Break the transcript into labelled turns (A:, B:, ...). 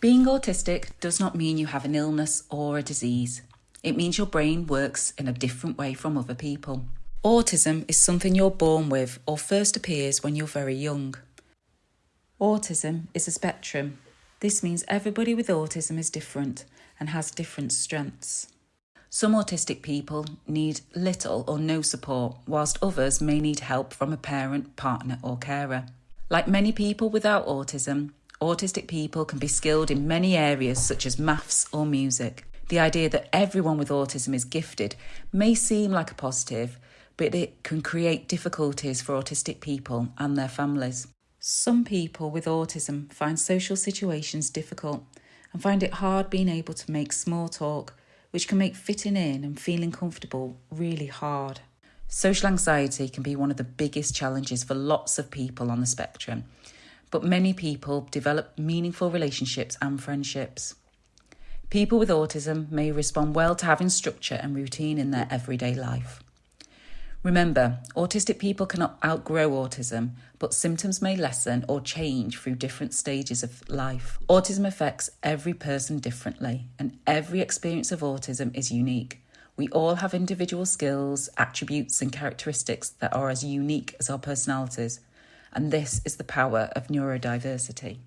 A: Being autistic does not mean you have an illness or a disease. It means your brain works in a different way from other people. Autism is something you're born with or first appears when you're very young. Autism is a spectrum. This means everybody with autism is different and has different strengths. Some autistic people need little or no support, whilst others may need help from a parent, partner, or carer. Like many people without autism, autistic people can be skilled in many areas such as maths or music. The idea that everyone with autism is gifted may seem like a positive, but it can create difficulties for autistic people and their families. Some people with autism find social situations difficult and find it hard being able to make small talk, which can make fitting in and feeling comfortable really hard. Social anxiety can be one of the biggest challenges for lots of people on the spectrum, but many people develop meaningful relationships and friendships. People with autism may respond well to having structure and routine in their everyday life. Remember, autistic people cannot outgrow autism, but symptoms may lessen or change through different stages of life. Autism affects every person differently, and every experience of autism is unique. We all have individual skills, attributes, and characteristics that are as unique as our personalities, and this is the power of neurodiversity.